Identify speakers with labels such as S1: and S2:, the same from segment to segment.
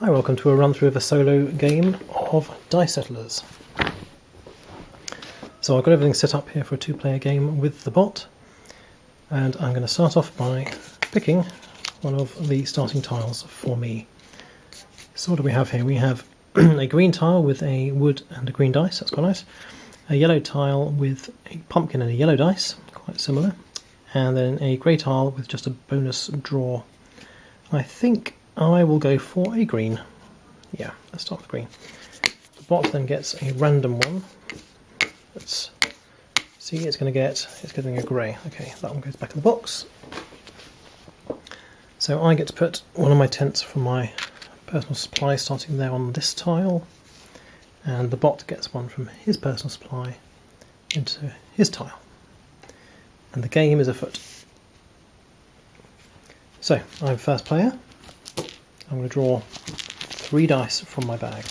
S1: Hi, welcome to a run through of a solo game of Dice Settlers. So I've got everything set up here for a two player game with the bot, and I'm going to start off by picking one of the starting tiles for me. So what do we have here? We have a green tile with a wood and a green dice, that's quite nice. A yellow tile with a pumpkin and a yellow dice, quite similar. And then a grey tile with just a bonus draw. I think I will go for a green. Yeah, let's start with green. The bot then gets a random one. Let's see, it's going to get, it's getting a grey. Okay, that one goes back in the box. So I get to put one of my tents from my personal supply starting there on this tile. And the bot gets one from his personal supply into his tile. And the game is afoot. So, I'm first player. I'm going to draw three dice from my bag.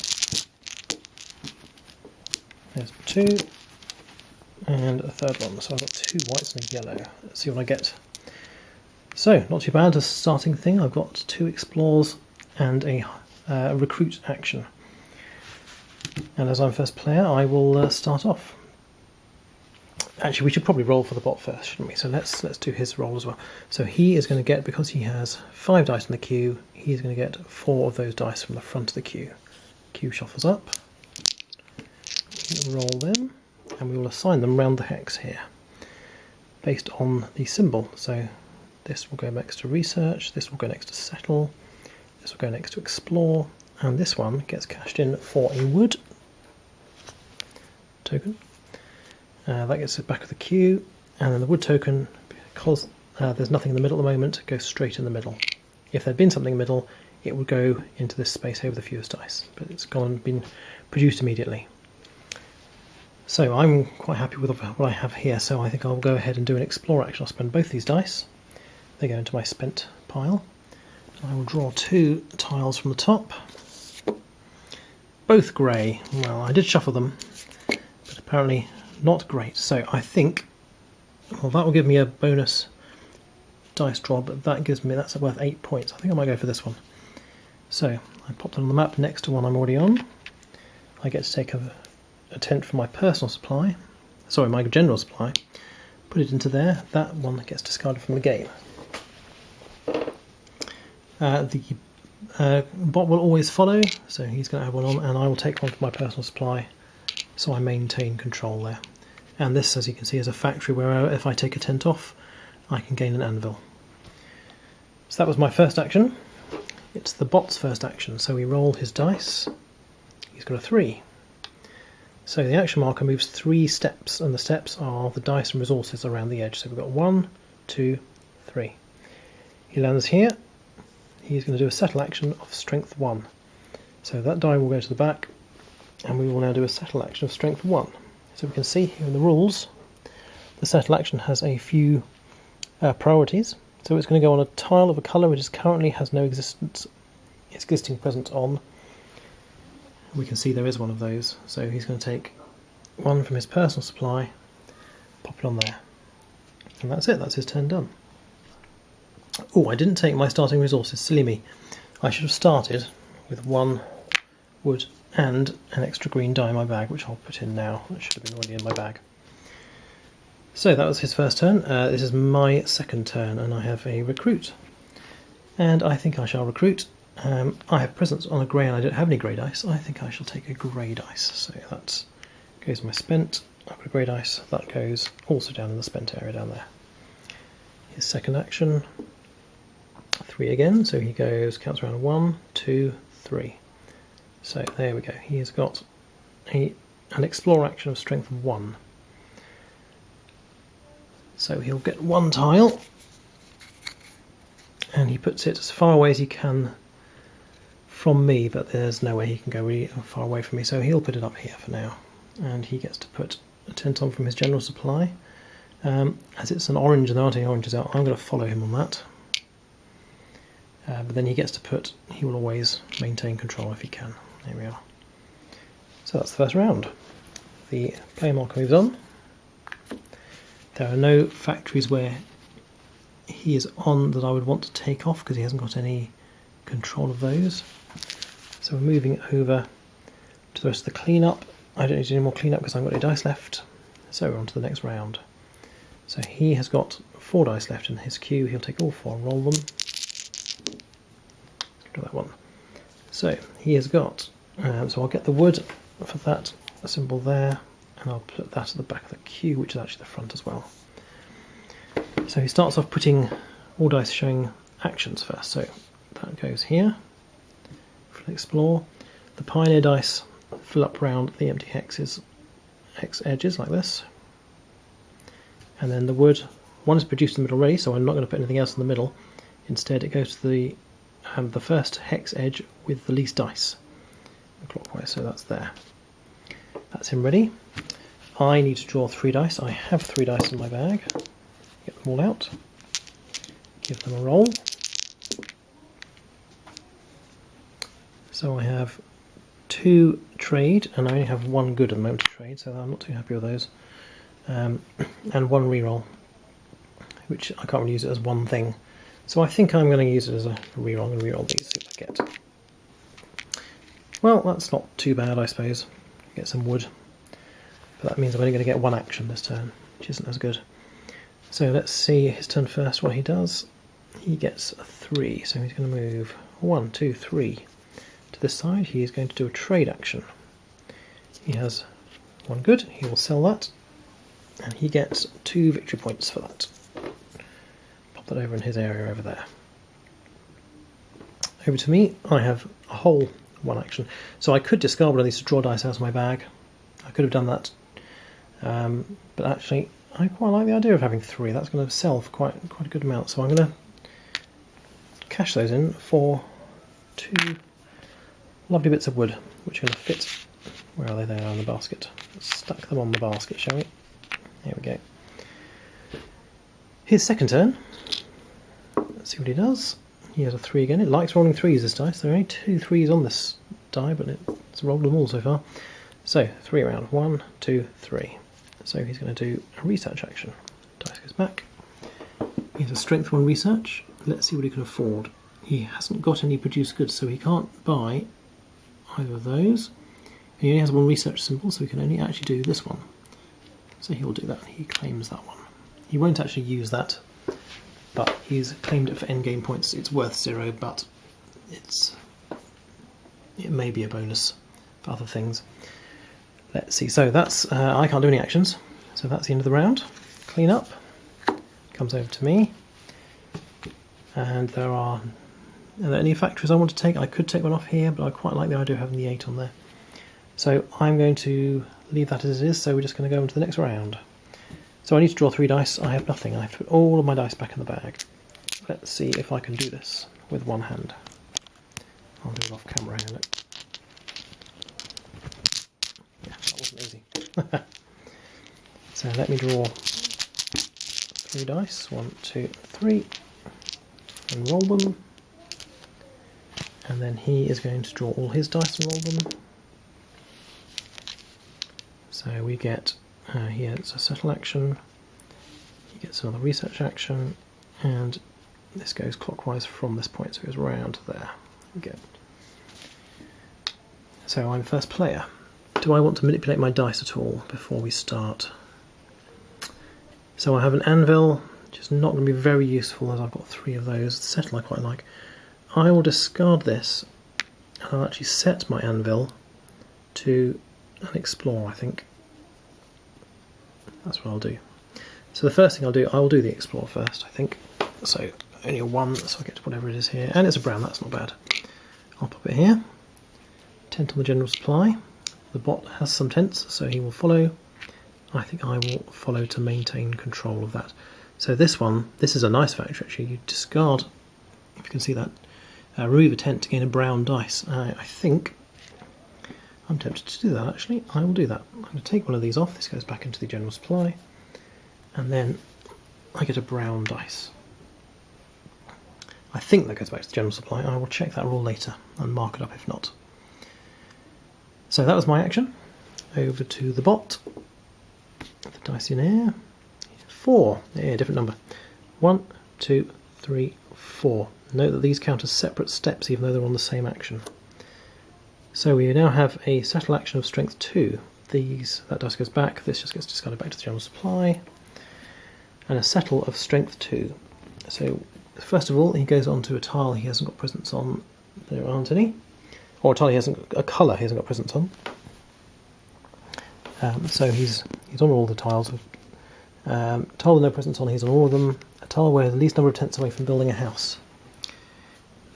S1: There's two, and a third one. So I've got two whites and a yellow. Let's see what I get. So, not too bad a starting thing. I've got two explores and a uh, recruit action. And as I'm first player, I will uh, start off. Actually, we should probably roll for the bot first, shouldn't we? So let's let's do his roll as well. So he is going to get because he has five dice in the queue. He's going to get four of those dice from the front of the queue. Queue shuffles up. Roll them, and we will assign them round the hex here, based on the symbol. So this will go next to research. This will go next to settle. This will go next to explore, and this one gets cashed in for a wood token. Uh, that gets it back of the queue, and then the wood token, because uh, there's nothing in the middle at the moment, goes straight in the middle. If there'd been something in the middle, it would go into this space here with the fewest dice, but it's gone and been produced immediately. So I'm quite happy with what I have here, so I think I'll go ahead and do an explore action. I'll spend both these dice. They go into my spent pile. I will draw two tiles from the top. Both grey. Well, I did shuffle them, but apparently not great. So I think, well, that will give me a bonus dice draw, but that gives me, that's worth eight points. I think I might go for this one. So I pop that on the map next to one I'm already on. I get to take a, a tent from my personal supply, sorry, my general supply, put it into there. That one gets discarded from the game. Uh, the uh, bot will always follow, so he's going to have one on, and I will take one from my personal supply so I maintain control there. And this, as you can see, is a factory where uh, if I take a tent off, I can gain an anvil. So that was my first action. It's the bot's first action, so we roll his dice. He's got a three. So the action marker moves three steps, and the steps are the dice and resources around the edge. So we've got one, two, three. He lands here. He's going to do a settle action of strength one. So that die will go to the back, and we will now do a settle action of strength 1. So we can see here in the rules, the settle action has a few uh, priorities. So it's going to go on a tile of a colour which is currently has no existence, existing presence on. We can see there is one of those. So he's going to take one from his personal supply, pop it on there. And that's it, that's his turn done. Oh, I didn't take my starting resources, silly me. I should have started with one wood and an extra green die in my bag, which I'll put in now. That should have been already in my bag. So that was his first turn. Uh, this is my second turn, and I have a recruit. And I think I shall recruit. Um, I have presence on a grey, and I don't have any grey dice. I think I shall take a grey dice. So that goes my spent. I've got a grey dice. That goes also down in the spent area down there. His second action, three again. So he goes, counts around one, two, three. So there we go. He's got a, an explore action of strength 1. So he'll get one tile and he puts it as far away as he can from me, but there's no way he can go really far away from me, so he'll put it up here for now. And he gets to put a tent on from his general supply. Um, as it's an orange and there aren't any oranges out, I'm going to follow him on that. Uh, but then he gets to put, he will always maintain control if he can. There we are. So that's the first round. The player marker moves on. There are no factories where he is on that I would want to take off because he hasn't got any control of those. So we're moving over to the rest of the cleanup. I don't need any more cleanup because I've got any dice left. So we're on to the next round. So he has got four dice left in his queue. He'll take all four and roll them. Do that one. So he has got. Um, so I'll get the wood for that symbol there, and I'll put that at the back of the queue, which is actually the front as well. So he starts off putting all dice showing actions first. So that goes here. Explore. The Pioneer dice fill up round the empty hexes, hex edges like this. And then the wood, one is produced in the middle already, so I'm not going to put anything else in the middle. Instead, it goes to the um, the first hex edge with the least dice, clockwise. So that's there. That's him ready. I need to draw three dice. I have three dice in my bag. Get them all out. Give them a roll. So I have two trade, and I only have one good at the moment to trade, so I'm not too happy with those. Um, and one reroll, which I can't really use it as one thing. So I think I'm going to use it as a reroll. Going to reroll these, what I get. Well, that's not too bad, I suppose. Get some wood. But that means I'm only going to get one action this turn, which isn't as good. So let's see his turn first, what he does. He gets a three, so he's going to move one, two, three to this side, he is going to do a trade action. He has one good, he will sell that, and he gets two victory points for that. Pop that over in his area over there. Over to me, I have a whole one action. So I could discard one of these to draw dice out of my bag. I could have done that. Um, but actually, I quite like the idea of having three. That's going to sell for quite, quite a good amount. So I'm going to cash those in for two lovely bits of wood which are going to fit. Where are they? They are in the basket. Let's stack them on the basket, shall we? Here we go. His second turn. Let's see what he does. He has a three again. It likes rolling threes this dice. There are only two threes on this die, but it's rolled them all so far. So, three around. One, two, three. So he's going to do a research action. Dice goes back. He has a strength one research. Let's see what he can afford. He hasn't got any produced goods, so he can't buy either of those. And he only has one research symbol, so he can only actually do this one. So he'll do that. He claims that one. He won't actually use that, but he's claimed it for endgame points. It's worth zero, but it's it may be a bonus for other things. Let's see. So that's uh, I can't do any actions. So that's the end of the round. Clean up. Comes over to me. And there are are there any factories I want to take? I could take one off here, but I quite like the idea of having the 8 on there. So I'm going to leave that as it is, so we're just going to go into the next round. So I need to draw three dice. I have nothing. I have to put all of my dice back in the bag. Let's see if I can do this with one hand. I'll do it off camera here. Look. Yeah, that wasn't easy. so let me draw three dice. One, two, three. And roll them and then he is going to draw all his dice and roll them. So we get, uh, he gets a settle action, he gets another research action, and this goes clockwise from this point, so it goes round there. Okay. So I'm first player. Do I want to manipulate my dice at all before we start? So I have an anvil, which is not going to be very useful as I've got three of those. The settle I quite like. I will discard this and I'll actually set my anvil to an explore I think. That's what I'll do. So the first thing I'll do, I will do the explore first I think. So only a one, so I get to whatever it is here. And it's a brown, that's not bad. I'll pop it here. Tent on the general supply. The bot has some tents, so he will follow. I think I will follow to maintain control of that. So this one, this is a nice factory actually. You discard, if you can see that, uh, remove a tent to gain a brown dice. Uh, I think I'm tempted to do that actually. I will do that. I'm going to take one of these off. This goes back into the general supply. And then I get a brown dice. I think that goes back to the general supply. I will check that rule later and mark it up if not. So that was my action. Over to the bot. The dice in air. Four. Yeah, different number. One, two, three, four. Note that these count as separate steps even though they're on the same action. So we now have a settle action of strength 2. These That dice goes back, this just gets discarded back to the general supply. And a settle of strength 2. So first of all, he goes on to a tile he hasn't got presence on. There aren't any. Or a tile he hasn't, a colour he hasn't got presence on. Um, so he's he's on all the tiles. Um, tile with no presence on, he's on all of them. A tile where the least number of tents away from building a house.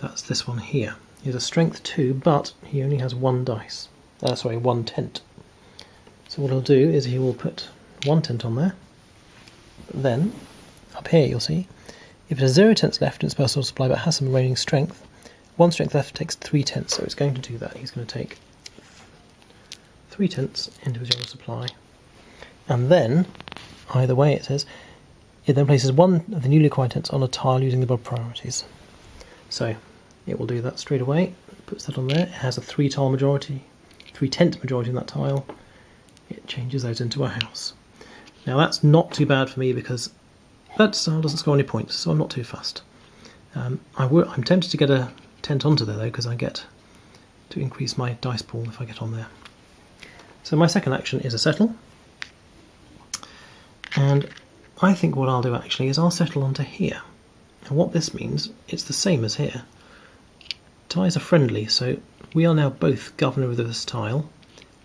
S1: That's this one here. He's a strength 2, but he only has one dice. Uh, sorry, one tent. So what he'll do is he will put one tent on there. Then, up here you'll see, if it has zero tents left in its personal supply but has some remaining strength, one strength left takes three tents, so it's going to do that. He's going to take three tents into his general supply. And then, either way it says, it then places one of the newly acquired tents on a tile using the above priorities. So it will do that straight away. Puts that on there. It has a three tile majority, three tent majority in that tile. It changes those into a house. Now that's not too bad for me because that style doesn't score any points, so I'm not too fussed. Um, I am tempted to get a tent onto there though because I get to increase my dice pool if I get on there. So my second action is a settle. And I think what I'll do actually is I'll settle onto here. And what this means, it's the same as here. Ties are friendly, so we are now both governor of this tile.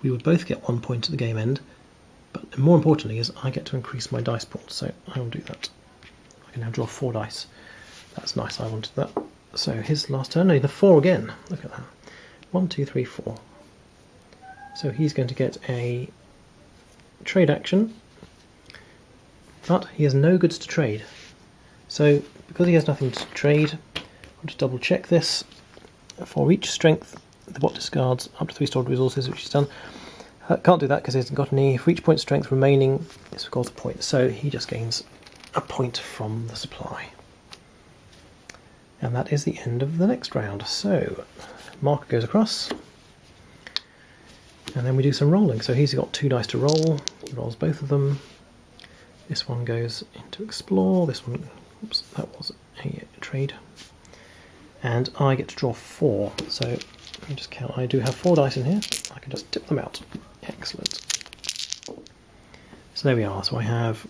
S1: We would both get one point at the game end, but more importantly is I get to increase my dice pool, so I will do that. I can now draw four dice. That's nice, I wanted that. So his last turn, no, the four again. Look at that. One, two, three, four. So he's going to get a trade action, but he has no goods to trade. So because he has nothing to trade, I'll just double check this for each strength, the bot discards up to three stored resources, which he's done. Uh, can't do that because he hasn't got any. For each point strength remaining, it's scores a point. So he just gains a point from the supply. And that is the end of the next round. So marker goes across. And then we do some rolling. So he's got two dice to roll. He rolls both of them. This one goes into explore. This one, oops, that was a trade and I get to draw four. So let me just count. I do have four dice in here. I can just tip them out. Excellent. So there we are. So I have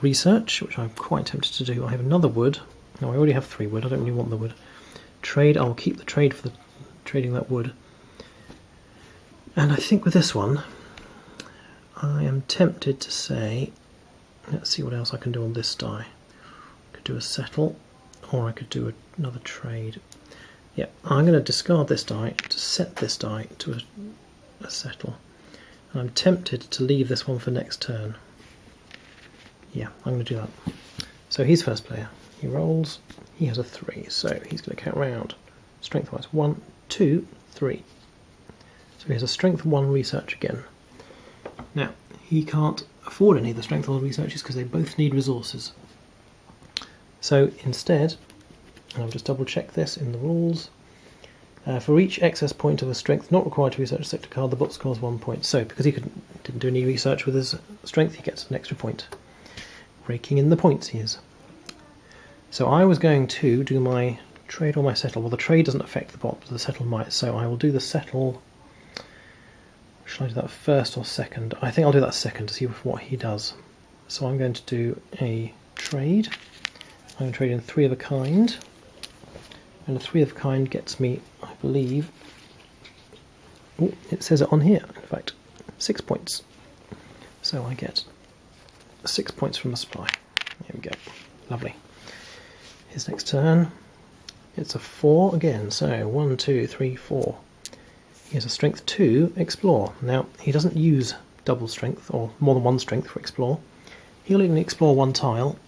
S1: research, which I'm quite tempted to do. I have another wood. No, I already have three wood. I don't really want the wood. Trade. I'll keep the trade for the trading that wood. And I think with this one, I am tempted to say, let's see what else I can do on this die. Could do a settle or I could do another trade. Yeah, I'm going to discard this die to set this die to a, a settle. And I'm tempted to leave this one for next turn. Yeah, I'm going to do that. So he's first player. He rolls. He has a three, so he's going to count round. Strength wise, one, two, three. So he has a strength one research again. Now, he can't afford any of the strength one researches because they both need resources. So instead, I'll just double check this in the rules. Uh, for each excess point of a strength not required to research a sector card, the bot scores one point. So, because he didn't do any research with his strength, he gets an extra point. Raking in the points he is. So I was going to do my trade or my settle. Well, the trade doesn't affect the bot, but the settle might. So I will do the settle. Shall I do that first or second? I think I'll do that second to see what he does. So I'm going to do a trade. I'm in three of a kind. And a three of a kind gets me, I believe, oh, it says it on here, in fact, six points. So I get six points from the supply. Here we go. Lovely. His next turn, it's a four again. So one, two, three, four. He has a strength two, explore. Now, he doesn't use double strength or more than one strength for explore. He'll only explore one tile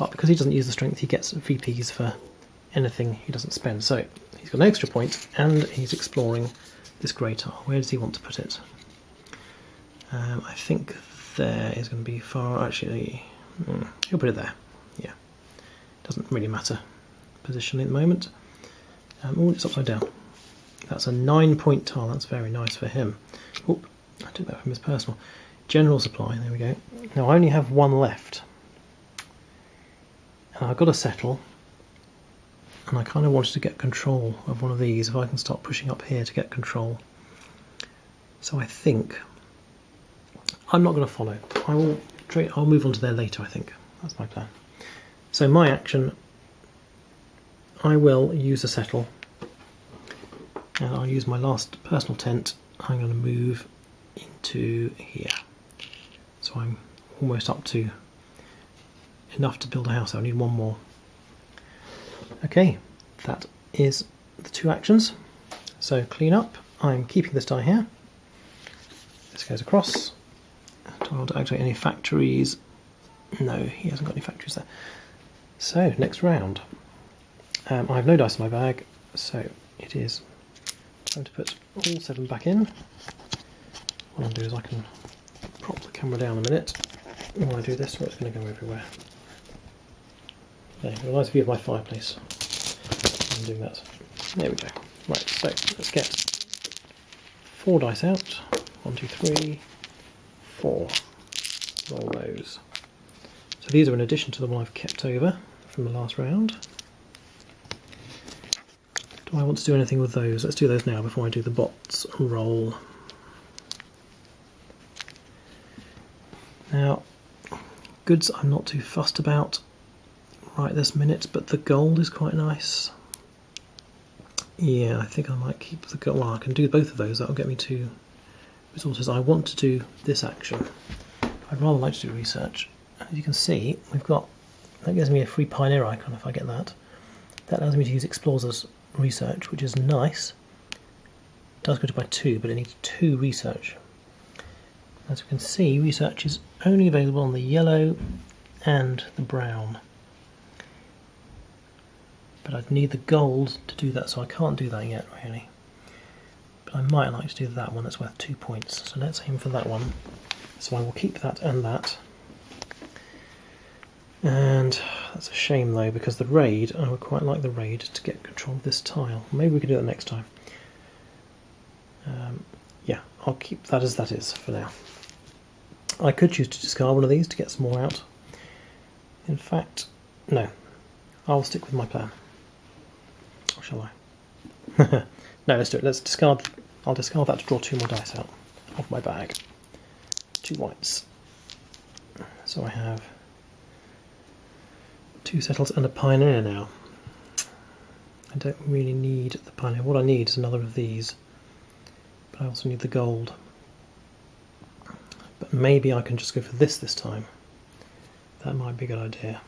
S1: but because he doesn't use the strength, he gets VPs for anything he doesn't spend. So he's got an extra point, and he's exploring this grey tile. Where does he want to put it? Um, I think there is going to be far. Actually, hmm, he'll put it there. Yeah, doesn't really matter position at the moment. Um, oh, it's upside down. That's a nine-point tile. That's very nice for him. Oop, I took that from his personal. General supply. There we go. Now I only have one left. I've got a settle. and I kind of wanted to get control of one of these. If I can start pushing up here to get control. So I think I'm not going to follow. I will. I'll move on to there later. I think that's my plan. So my action, I will use a settle, and I'll use my last personal tent. I'm going to move into here. So I'm almost up to enough to build a house. I need one more. Okay, that is the two actions. So clean up. I'm keeping this die here. This goes across. Do I want to activate any factories? No, he hasn't got any factories there. So, next round. Um, I have no dice in my bag, so it is time to put all seven back in. What I'll do is I can prop the camera down a minute. When I do this, or it's going to go everywhere. There, a nice view of my fireplace. I'm doing that. There we go. Right, so let's get four dice out. One, two, three, four. Roll those. So these are in addition to the one I've kept over from the last round. Do I want to do anything with those? Let's do those now before I do the bots roll. Now, goods I'm not too fussed about right this minute, but the gold is quite nice. Yeah, I think I might keep the gold. Well, I can do both of those. That'll get me two resources. I want to do this action. I'd rather like to do research. As you can see, we've got that gives me a free pioneer icon if I get that. That allows me to use explorers research, which is nice. It does go to by two, but it needs two research. As you can see, research is only available on the yellow and the brown. But I'd need the gold to do that, so I can't do that yet, really. But I might like to do that one that's worth two points. So let's aim for that one. So I will keep that and that. And that's a shame though, because the raid, I would quite like the raid to get control of this tile. Maybe we can do that next time. Um, yeah, I'll keep that as that is for now. I could choose to discard one of these to get some more out. In fact, no. I'll stick with my plan. Shall I? no, let's do it. Let's discard. I'll discard that to draw two more dice out of my bag. Two whites. So I have two settles and a pioneer now. I don't really need the pioneer. What I need is another of these. But I also need the gold. But maybe I can just go for this this time. That might be a good idea.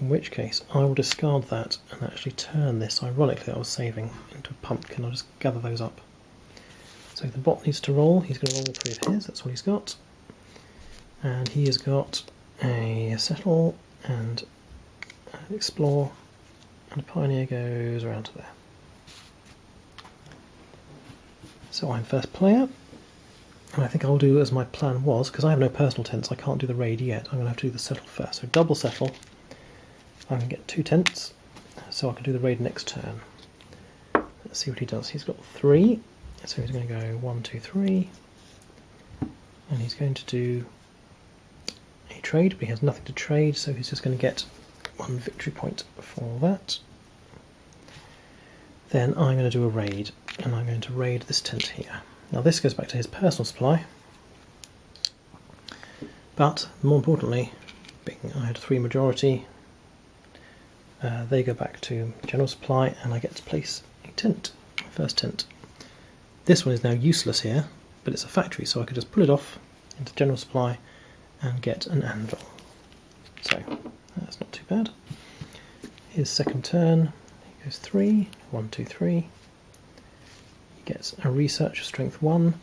S1: In which case, I will discard that and actually turn this, ironically, I was saving, into a pumpkin. I'll just gather those up. So the bot needs to roll. He's going to roll three of his. That's what he's got. And he has got a settle and explore, and a pioneer goes around to there. So I'm first player, and I think I'll do as my plan was, because I have no personal tents, I can't do the raid yet. I'm going to have to do the settle first. So double settle, I can get two tents, so I can do the raid next turn. Let's see what he does. He's got three, so he's going to go one, two, three, and he's going to do a trade, but he has nothing to trade, so he's just going to get one victory point for that. Then I'm going to do a raid, and I'm going to raid this tent here. Now this goes back to his personal supply, but more importantly, being I had three majority, uh, they go back to general supply, and I get to place a tent, first tent. This one is now useless here, but it's a factory, so I could just pull it off into general supply and get an anvil. So that's not too bad. His second turn, he goes three, one, two, three. He gets a research strength one.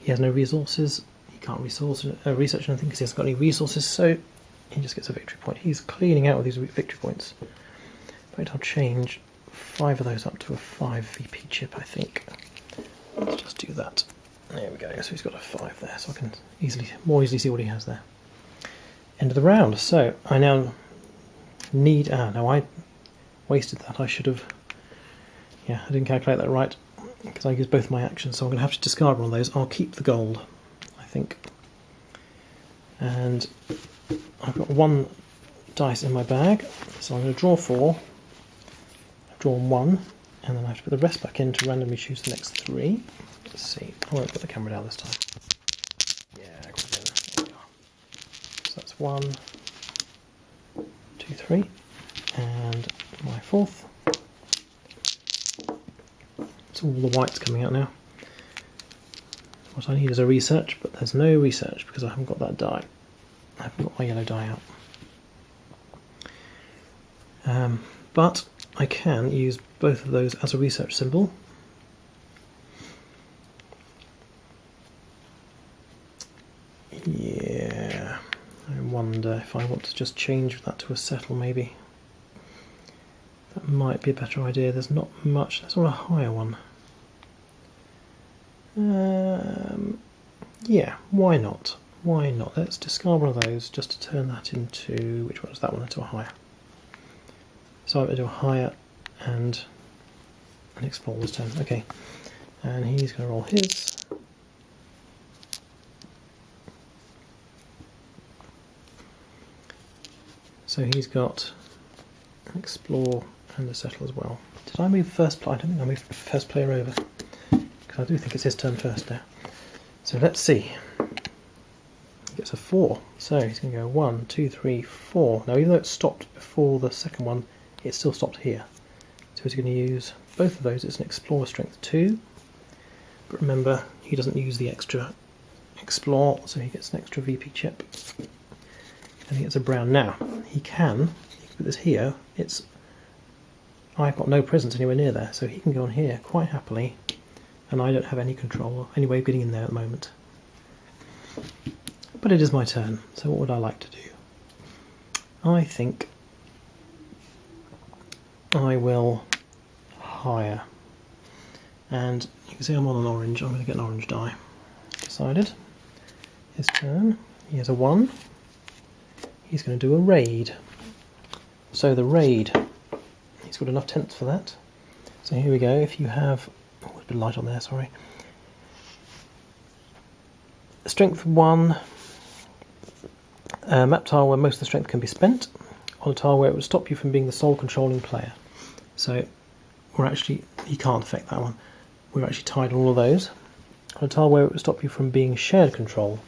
S1: He has no resources. He can't resource uh, research anything because he hasn't got any resources. So he just gets a victory point. He's cleaning out with these victory points. But I'll change five of those up to a five VP chip, I think. Let's just do that. There we go. So he's got a five there, so I can easily, more easily see what he has there end of the round. So I now need, ah, no, I wasted that. I should have, yeah, I didn't calculate that right because I used both my actions. So I'm going to have to discard one of those. I'll keep the gold, I think. And I've got one dice in my bag, so I'm going to draw four. Drawn one, and then I have to put the rest back in to randomly choose the next three. Let's see. I won't put the camera down this time. Yeah, there we are. So that's one, two, three, and my fourth. So all the whites coming out now. What I need is a research, but there's no research because I haven't got that die. I haven't got my yellow die out. Um, but I can use both of those as a research symbol. Yeah, I wonder if I want to just change that to a settle maybe. That might be a better idea. There's not much, there's not a higher one. Um, yeah, why not? Why not? Let's discard one of those just to turn that into, which one is that one, into a hire. So I'm going to do a hire and an this turn. Okay, and he's going to roll his. So he's got an explore and a settle as well. Did I move first player? I don't think I moved first player over. Because I do think it's his turn first now. So let's see. He gets a four. So he's going to go one, two, three, four. Now, even though it stopped before the second one, it still stopped here. So he's going to use both of those. It's an Explorer Strength 2. But remember, he doesn't use the extra Explore, so he gets an extra VP chip. And he gets a brown. Now, he can, he can put this here. It's I've got no presence anywhere near there, so he can go on here quite happily and I don't have any control, or any way of getting in there at the moment. But it is my turn, so what would I like to do? I think I will hire. And you can see I'm on an orange, I'm going to get an orange die. Decided. His turn. He has a 1. He's going to do a raid. So the raid, he's got enough tents for that. So here we go, if you have Oh, a bit of light on there, sorry. Strength 1, uh, map tile where most of the strength can be spent, on a tile where it would stop you from being the sole controlling player. So we're actually, you can't affect that one. We're actually tied on all of those. On a tile where it would stop you from being shared control,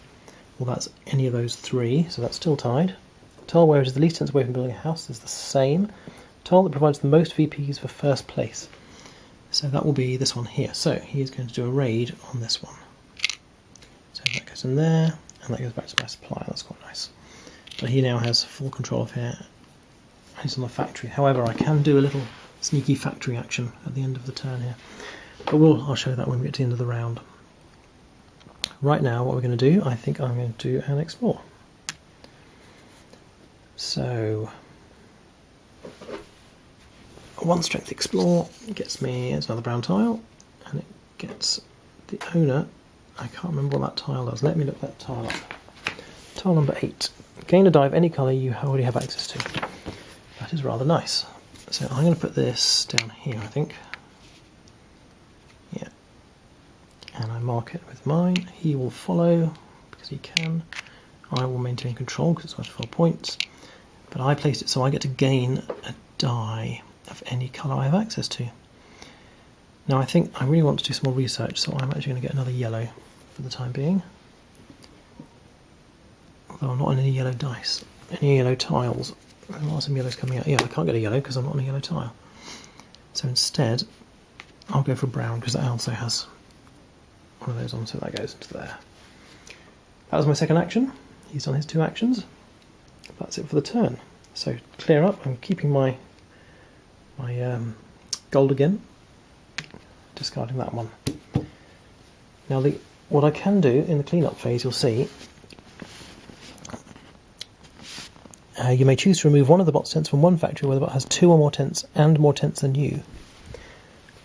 S1: well that's any of those three, so that's still tied. A tile where it is the least distance away from building a house is the same. A tile that provides the most VPs for first place. So that will be this one here. So he is going to do a raid on this one. So that goes in there, and that goes back to my supply. That's quite nice. But he now has full control of here. He's on the factory. However, I can do a little sneaky factory action at the end of the turn here. But we'll, I'll show that when we get to the end of the round. Right now, what we're going to do, I think I'm going to do an explore. So one strength explore gets me it's another brown tile and it gets the owner I can't remember what that tile does let me look that tile up tile number 8 gain a die of any colour you already have access to that is rather nice so I'm going to put this down here I think yeah and I mark it with mine he will follow because he can I will maintain control because it's worth 4 points but I placed it so I get to gain a die of any colour I have access to. Now I think I really want to do some more research, so I'm actually going to get another yellow for the time being. Although I'm not on any yellow dice, any yellow tiles. There are some yellows coming out. Yeah, I can't get a yellow because I'm not on a yellow tile. So instead, I'll go for brown because that also has one of those on, so that goes into there. That was my second action. He's done his two actions. That's it for the turn. So clear up. I'm keeping my my um, gold again, discarding that one. Now the what I can do in the cleanup phase, you'll see, uh, you may choose to remove one of the bot's tents from one factory where the bot has two or more tents and more tents than you.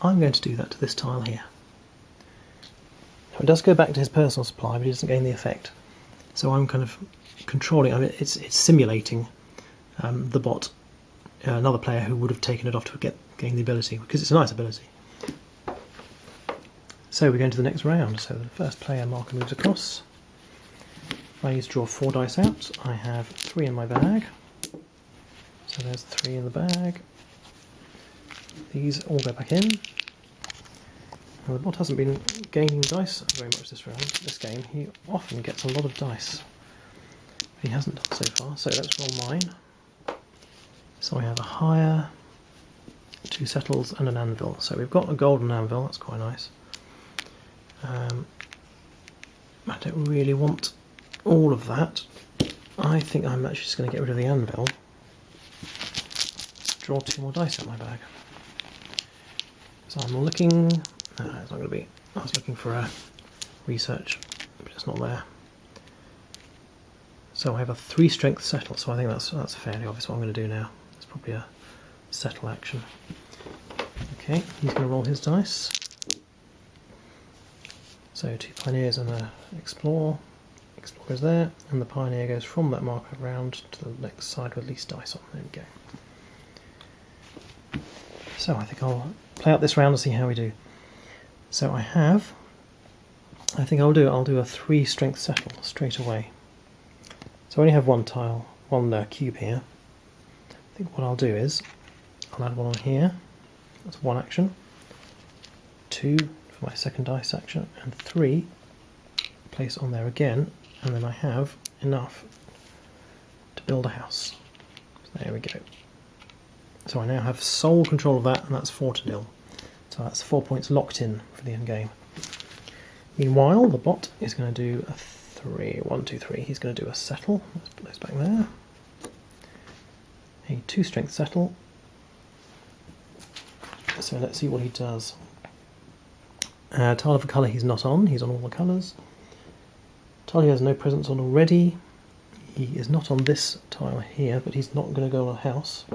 S1: I'm going to do that to this tile here. Now it does go back to his personal supply, but he doesn't gain the effect. So I'm kind of controlling, I mean, it's, it's simulating um, the bot uh, another player who would have taken it off to get gain the ability because it's a nice ability. So we're going to the next round. So the first player marker moves across. I need to draw four dice out. I have three in my bag. So there's three in the bag. these all go back in. Now the bot hasn't been gaining dice very much this round, this game. He often gets a lot of dice. He hasn't done so far, so let's roll mine. So we have a hire, two settles and an anvil. So we've got a golden anvil, that's quite nice. Um, I don't really want all of that. I think I'm actually just going to get rid of the anvil. Draw two more dice out of my bag. So I'm looking... It's not going to be... I was looking for a research, but it's not there. So I have a three strength settle, so I think that's that's fairly obvious what I'm going to do now. It's probably a settle action. Okay, he's going to roll his dice. So two pioneers and a explore. Explore there, and the pioneer goes from that marker round to the next side with least dice on. There we go. So I think I'll play out this round and see how we do. So I have, I think I'll do, I'll do a three strength settle straight away. So I only have one tile, one uh, cube here. I think what I'll do is, I'll add one on here, that's one action. Two for my second dice action, and three place on there again, and then I have enough to build a house. So there we go. So I now have sole control of that, and that's four to nil. So that's four points locked in for the end game. Meanwhile, the bot is going to do a three, one, two, three. He's going to do a settle. Let's put those back there. A two strength settle. So let's see what he does. Uh, tile of a colour he's not on, he's on all the colours. He has no presence on already. He is not on this tile here, but he's not going to go on a house.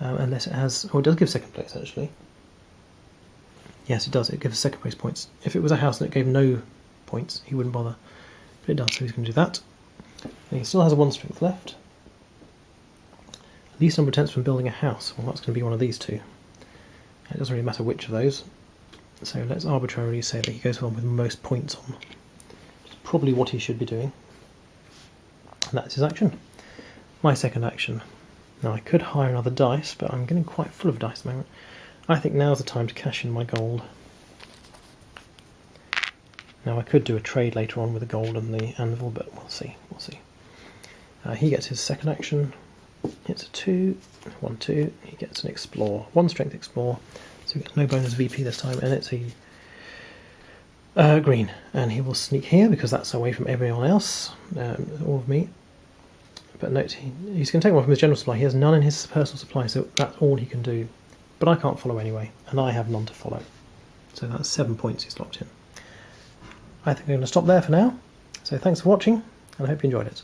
S1: Um, unless it has... Oh, it does give second place, actually. Yes, it does. It gives second place points. If it was a house and it gave no points, he wouldn't bother. But it does, so he's going to do that. And he still has one strength left. Least number of attempts from building a house. Well, that's going to be one of these two. It doesn't really matter which of those. So let's arbitrarily say that he goes on with most points on. Is probably what he should be doing. And that's his action. My second action. Now I could hire another dice, but I'm getting quite full of dice at the moment. I think now's the time to cash in my gold. Now I could do a trade later on with the gold and the anvil, but we'll see. We'll see. Uh, he gets his second action. It's a two, one, two. He gets an explore, one strength explore. So he gets no bonus VP this time, and it's a uh, green. And he will sneak here because that's away from everyone else, um, all of me. But note, he, he's going to take one from his general supply. He has none in his personal supply, so that's all he can do. But I can't follow anyway, and I have none to follow. So that's seven points he's locked in. I think I'm going to stop there for now. So thanks for watching, and I hope you enjoyed it.